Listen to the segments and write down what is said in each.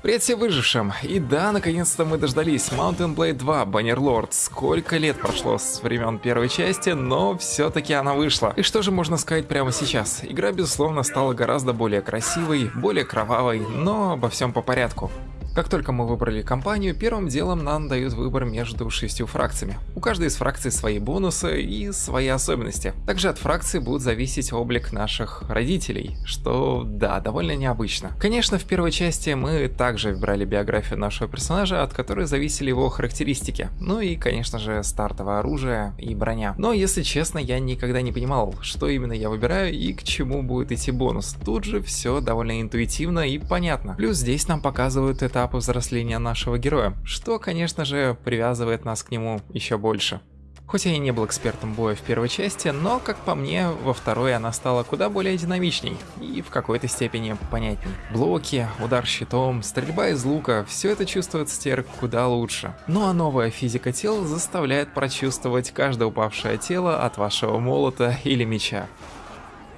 Привет всем выжившим! И да, наконец-то мы дождались Mountain Blade 2 Bannerlord. Сколько лет прошло с времен первой части, но все-таки она вышла. И что же можно сказать прямо сейчас? Игра, безусловно, стала гораздо более красивой, более кровавой, но обо всем по порядку. Как только мы выбрали компанию, первым делом нам дают выбор между шестью фракциями. У каждой из фракций свои бонусы и свои особенности. Также от фракции будет зависеть облик наших родителей, что, да, довольно необычно. Конечно, в первой части мы также выбрали биографию нашего персонажа, от которой зависели его характеристики. Ну и, конечно же, стартовое оружие и броня. Но, если честно, я никогда не понимал, что именно я выбираю и к чему будет идти бонус. Тут же все довольно интуитивно и понятно. Плюс здесь нам показывают этап этапы взросления нашего героя, что, конечно же, привязывает нас к нему еще больше. Хоть я и не был экспертом боя в первой части, но, как по мне, во второй она стала куда более динамичней и в какой-то степени понятней. Блоки, удар щитом, стрельба из лука – все это чувствуется теперь куда лучше. Ну а новая физика тел заставляет прочувствовать каждое упавшее тело от вашего молота или меча.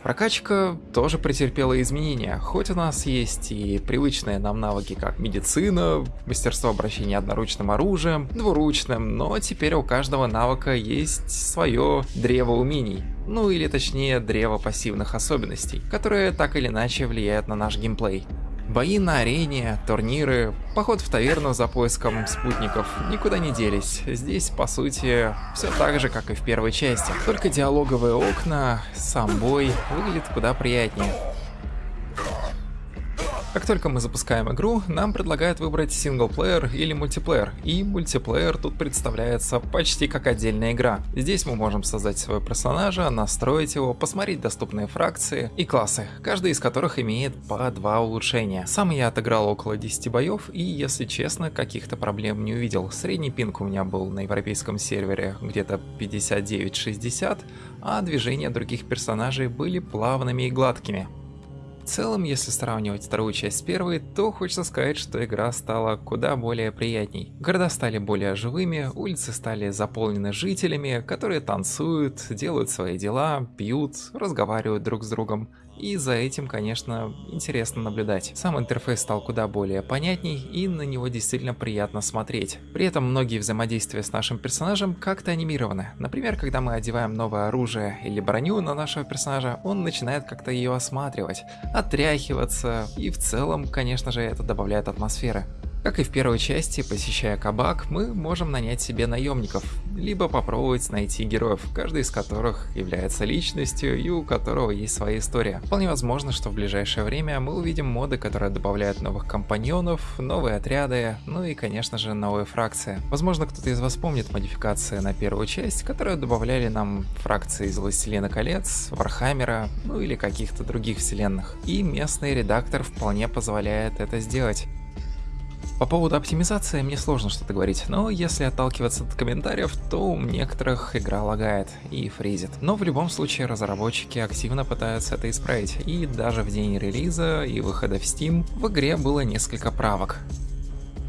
Прокачка тоже претерпела изменения, хоть у нас есть и привычные нам навыки, как медицина, мастерство обращения одноручным оружием, двуручным, но теперь у каждого навыка есть свое древо умений, ну или точнее древо пассивных особенностей, которые так или иначе влияют на наш геймплей. Бои на арене, турниры, поход в таверну за поиском спутников никуда не делись. Здесь, по сути, все так же, как и в первой части. Только диалоговые окна, сам бой выглядит куда приятнее. Как только мы запускаем игру, нам предлагают выбрать синглплеер или мультиплеер, и мультиплеер тут представляется почти как отдельная игра. Здесь мы можем создать своего персонажа, настроить его, посмотреть доступные фракции и классы, каждый из которых имеет по два улучшения. Сам я отыграл около 10 боев и, если честно, каких-то проблем не увидел. Средний пинг у меня был на европейском сервере где-то 59-60, а движения других персонажей были плавными и гладкими. Целом, если сравнивать вторую часть с первой, то хочется сказать, что игра стала куда более приятней. Города стали более живыми, улицы стали заполнены жителями, которые танцуют, делают свои дела, пьют, разговаривают друг с другом. И за этим, конечно, интересно наблюдать. Сам интерфейс стал куда более понятней, и на него действительно приятно смотреть. При этом многие взаимодействия с нашим персонажем как-то анимированы. Например, когда мы одеваем новое оружие или броню на нашего персонажа, он начинает как-то ее осматривать, отряхиваться, и в целом, конечно же, это добавляет атмосферы. Как и в первой части, посещая кабак, мы можем нанять себе наемников, либо попробовать найти героев, каждый из которых является личностью и у которого есть своя история. Вполне возможно, что в ближайшее время мы увидим моды, которые добавляют новых компаньонов, новые отряды, ну и конечно же новые фракции. Возможно кто-то из вас помнит модификации на первую часть, которые добавляли нам фракции из Властелина колец, Вархаммера, ну или каких-то других вселенных. И местный редактор вполне позволяет это сделать. По поводу оптимизации мне сложно что-то говорить, но если отталкиваться от комментариев, то у некоторых игра лагает и фризит. Но в любом случае разработчики активно пытаются это исправить, и даже в день релиза и выхода в Steam в игре было несколько правок.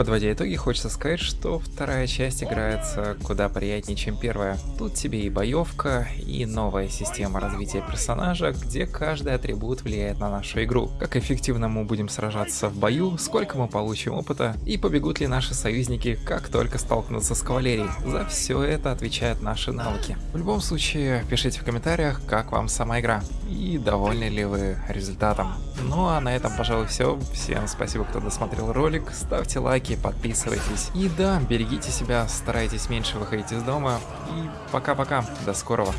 Подводя итоги, хочется сказать, что вторая часть играется куда приятнее, чем первая. Тут тебе и боевка, и новая система развития персонажа, где каждый атрибут влияет на нашу игру. Как эффективно мы будем сражаться в бою, сколько мы получим опыта, и побегут ли наши союзники, как только столкнутся с кавалерией. За все это отвечают наши навыки. В любом случае, пишите в комментариях, как вам сама игра, и довольны ли вы результатом. Ну а на этом, пожалуй, все. Всем спасибо, кто досмотрел ролик. Ставьте лайки, подписывайтесь. И да, берегите себя, старайтесь меньше выходить из дома. И пока-пока. До скорого.